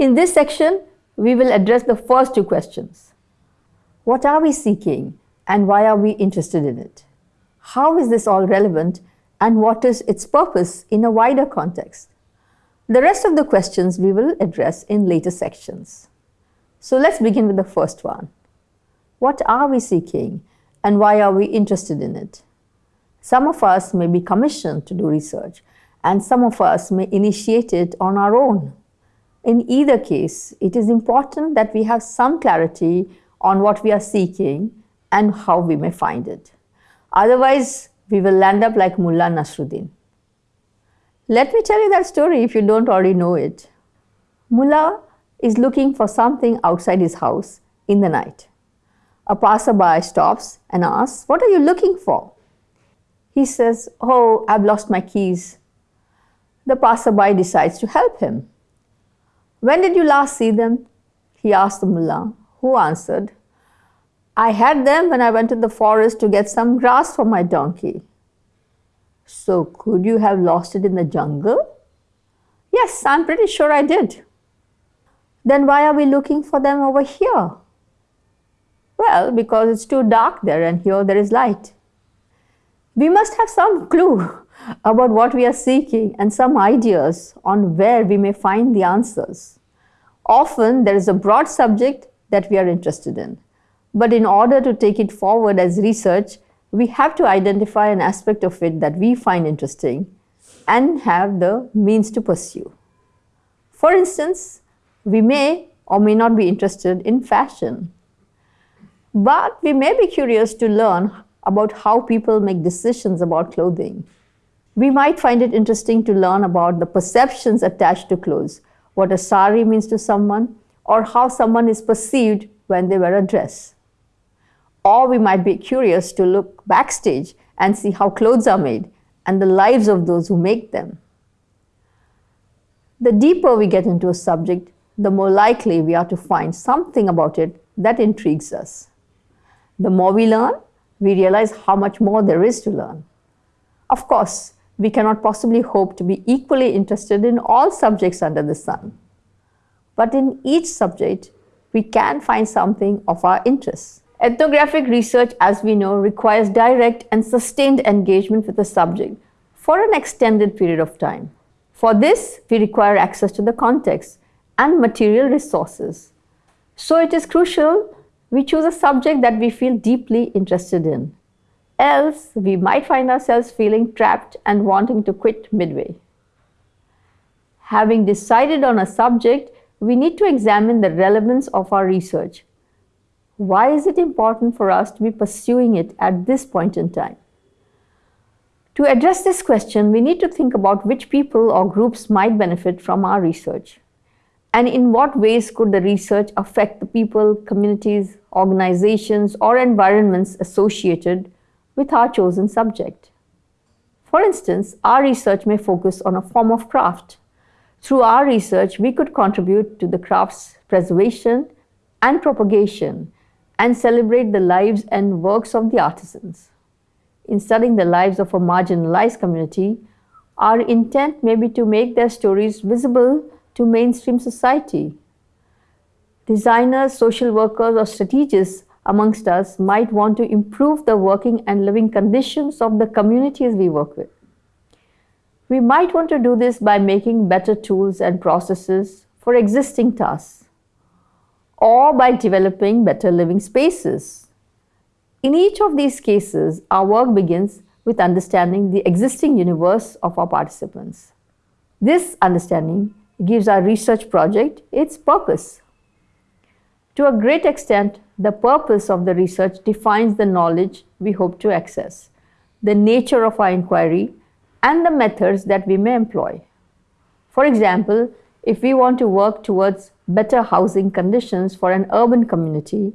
In this section, we will address the first two questions. What are we seeking and why are we interested in it? How is this all relevant and what is its purpose in a wider context? The rest of the questions we will address in later sections. So let's begin with the first one. What are we seeking and why are we interested in it? Some of us may be commissioned to do research and some of us may initiate it on our own. In either case, it is important that we have some clarity on what we are seeking and how we may find it. Otherwise, we will land up like Mullah Nasruddin. Let me tell you that story if you don't already know it. Mullah is looking for something outside his house in the night. A passerby stops and asks, What are you looking for? He says, Oh, I've lost my keys. The passerby decides to help him. When did you last see them? He asked the mullah, who answered, I had them when I went to the forest to get some grass for my donkey. So could you have lost it in the jungle? Yes, I'm pretty sure I did. Then why are we looking for them over here? Well, because it's too dark there and here there is light. We must have some clue about what we are seeking and some ideas on where we may find the answers. Often there is a broad subject that we are interested in. But in order to take it forward as research, we have to identify an aspect of it that we find interesting and have the means to pursue. For instance, we may or may not be interested in fashion. But we may be curious to learn about how people make decisions about clothing. We might find it interesting to learn about the perceptions attached to clothes, what a sari means to someone, or how someone is perceived when they wear a dress. Or we might be curious to look backstage and see how clothes are made and the lives of those who make them. The deeper we get into a subject, the more likely we are to find something about it that intrigues us. The more we learn, we realize how much more there is to learn. Of course, we cannot possibly hope to be equally interested in all subjects under the sun. But in each subject, we can find something of our interest. Ethnographic research, as we know, requires direct and sustained engagement with the subject for an extended period of time. For this, we require access to the context and material resources. So it is crucial we choose a subject that we feel deeply interested in. Else, we might find ourselves feeling trapped and wanting to quit midway. Having decided on a subject, we need to examine the relevance of our research why is it important for us to be pursuing it at this point in time? To address this question, we need to think about which people or groups might benefit from our research. And in what ways could the research affect the people, communities, organizations, or environments associated with our chosen subject? For instance, our research may focus on a form of craft. Through our research, we could contribute to the craft's preservation and propagation and celebrate the lives and works of the artisans. In studying the lives of a marginalized community, our intent may be to make their stories visible to mainstream society. Designers, social workers, or strategists amongst us might want to improve the working and living conditions of the communities we work with. We might want to do this by making better tools and processes for existing tasks or by developing better living spaces. In each of these cases, our work begins with understanding the existing universe of our participants. This understanding gives our research project its purpose. To a great extent, the purpose of the research defines the knowledge we hope to access, the nature of our inquiry, and the methods that we may employ. For example, if we want to work towards better housing conditions for an urban community,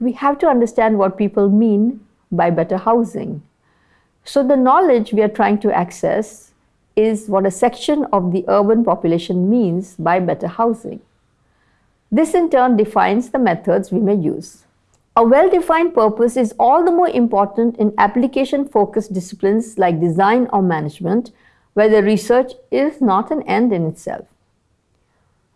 we have to understand what people mean by better housing. So the knowledge we are trying to access is what a section of the urban population means by better housing. This in turn defines the methods we may use. A well-defined purpose is all the more important in application-focused disciplines like design or management, where the research is not an end in itself.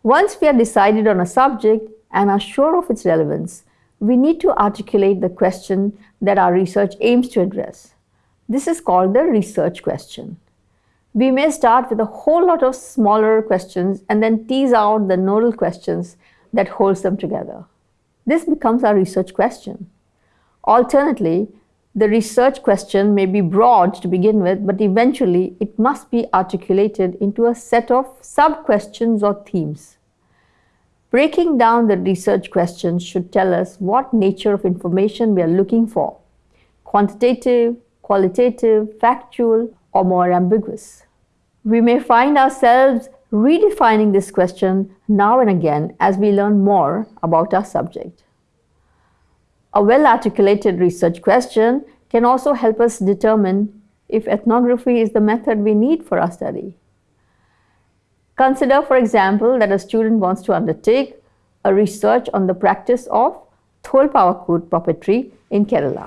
Once we are decided on a subject and are sure of its relevance, we need to articulate the question that our research aims to address. This is called the research question. We may start with a whole lot of smaller questions and then tease out the nodal questions that holds them together. This becomes our research question. Alternately, the research question may be broad to begin with, but eventually it must be articulated into a set of sub-questions or themes. Breaking down the research question should tell us what nature of information we are looking for, quantitative, qualitative, factual, or more ambiguous. We may find ourselves redefining this question now and again as we learn more about our subject. A well-articulated research question can also help us determine if ethnography is the method we need for our study. Consider, for example, that a student wants to undertake a research on the practice of Tholpavakoothu puppetry in Kerala.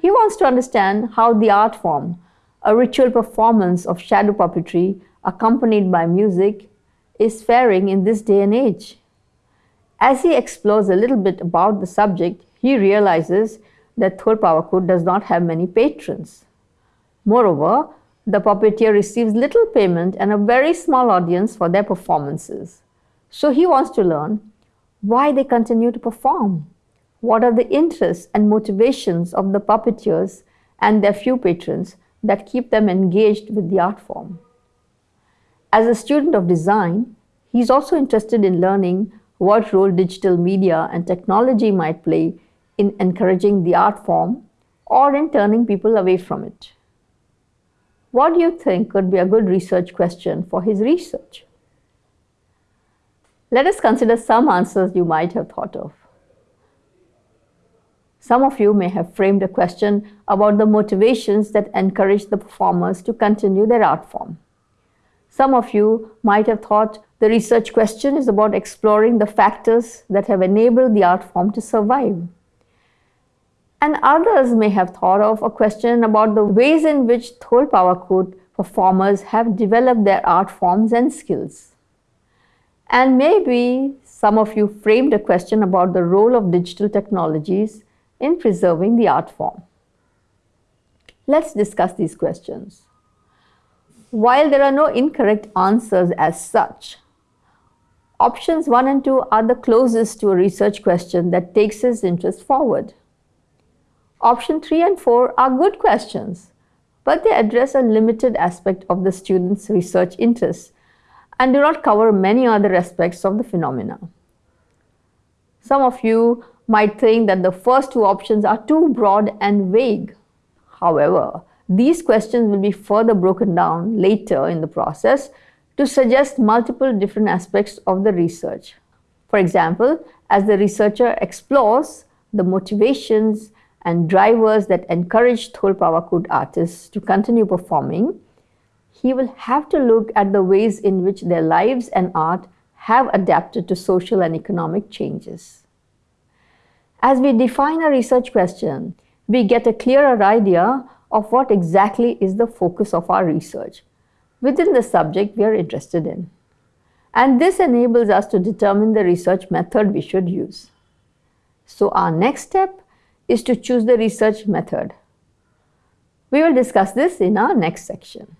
He wants to understand how the art form, a ritual performance of shadow puppetry accompanied by music, is faring in this day and age. As he explores a little bit about the subject, he realizes that Tholpavakoothu does not have many patrons. Moreover, the puppeteer receives little payment and a very small audience for their performances. So he wants to learn why they continue to perform. What are the interests and motivations of the puppeteers and their few patrons that keep them engaged with the art form? As a student of design, he's also interested in learning what role digital media and technology might play in encouraging the art form or in turning people away from it. What do you think could be a good research question for his research? Let us consider some answers you might have thought of. Some of you may have framed a question about the motivations that encourage the performers to continue their art form. Some of you might have thought the research question is about exploring the factors that have enabled the art form to survive. And others may have thought of a question about the ways in which Tholpavakoothu performers have developed their art forms and skills. And maybe some of you framed a question about the role of digital technologies in preserving the art form. Let's discuss these questions. While there are no incorrect answers as such, options 1 and 2 are the closest to a research question that takes its interest forward. Option 3 and 4 are good questions, but they address a limited aspect of the student's research interests and do not cover many other aspects of the phenomena. Some of you might think that the first two options are too broad and vague. However, these questions will be further broken down later in the process to suggest multiple different aspects of the research. For example, as the researcher explores the motivations and drivers that encourage Tholpavakoothu artists to continue performing, he will have to look at the ways in which their lives and art have adapted to social and economic changes. As we define a research question, we get a clearer idea of what exactly is the focus of our research within the subject we are interested in. And this enables us to determine the research method we should use. So our next step is to choose the research method. We will discuss this in our next section.